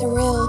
surreal.